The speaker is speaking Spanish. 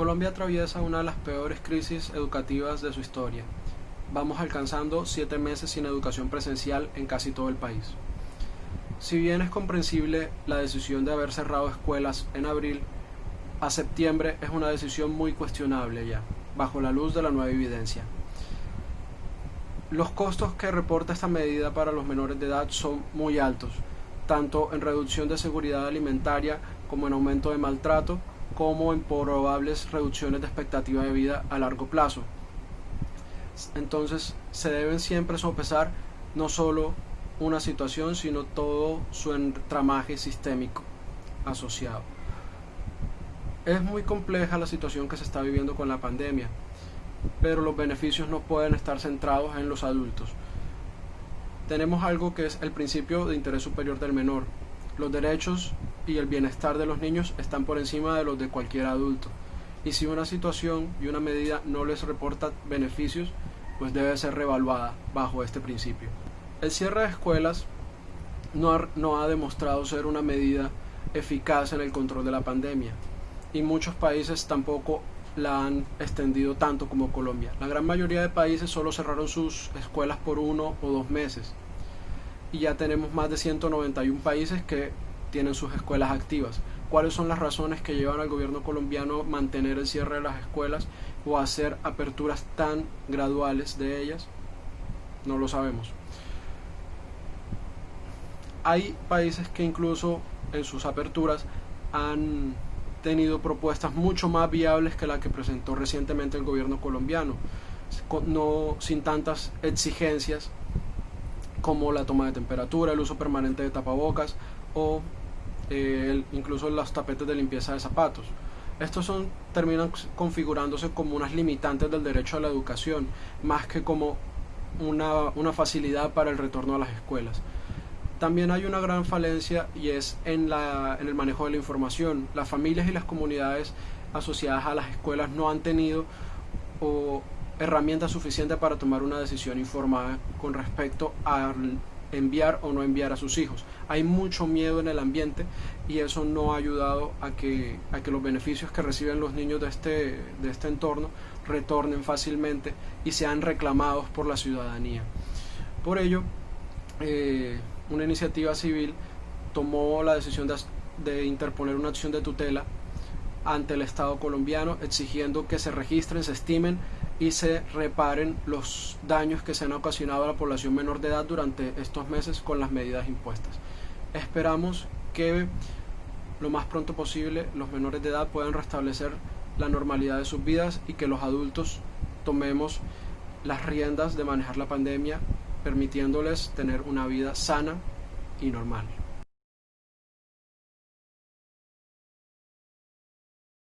Colombia atraviesa una de las peores crisis educativas de su historia. Vamos alcanzando siete meses sin educación presencial en casi todo el país. Si bien es comprensible la decisión de haber cerrado escuelas en abril, a septiembre es una decisión muy cuestionable ya, bajo la luz de la nueva evidencia. Los costos que reporta esta medida para los menores de edad son muy altos, tanto en reducción de seguridad alimentaria como en aumento de maltrato, como en probables reducciones de expectativa de vida a largo plazo. Entonces se deben siempre sopesar no solo una situación, sino todo su entramaje sistémico asociado. Es muy compleja la situación que se está viviendo con la pandemia, pero los beneficios no pueden estar centrados en los adultos. Tenemos algo que es el principio de interés superior del menor. Los derechos y el bienestar de los niños están por encima de los de cualquier adulto. Y si una situación y una medida no les reporta beneficios, pues debe ser revaluada bajo este principio. El cierre de escuelas no ha, no ha demostrado ser una medida eficaz en el control de la pandemia y muchos países tampoco la han extendido tanto como Colombia. La gran mayoría de países solo cerraron sus escuelas por uno o dos meses y ya tenemos más de 191 países que tienen sus escuelas activas. ¿Cuáles son las razones que llevan al gobierno colombiano a mantener el cierre de las escuelas o hacer aperturas tan graduales de ellas? No lo sabemos. Hay países que incluso en sus aperturas han tenido propuestas mucho más viables que la que presentó recientemente el gobierno colombiano, no sin tantas exigencias como la toma de temperatura, el uso permanente de tapabocas o eh, incluso los tapetes de limpieza de zapatos. Estos son, terminan configurándose como unas limitantes del derecho a la educación, más que como una, una facilidad para el retorno a las escuelas. También hay una gran falencia y es en, la, en el manejo de la información. Las familias y las comunidades asociadas a las escuelas no han tenido o herramientas suficientes para tomar una decisión informada con respecto a enviar o no enviar a sus hijos. Hay mucho miedo en el ambiente y eso no ha ayudado a que, a que los beneficios que reciben los niños de este, de este entorno retornen fácilmente y sean reclamados por la ciudadanía. Por ello, eh, una iniciativa civil tomó la decisión de, de interponer una acción de tutela ante el Estado colombiano exigiendo que se registren, se estimen y se reparen los daños que se han ocasionado a la población menor de edad durante estos meses con las medidas impuestas. Esperamos que lo más pronto posible los menores de edad puedan restablecer la normalidad de sus vidas y que los adultos tomemos las riendas de manejar la pandemia permitiéndoles tener una vida sana y normal.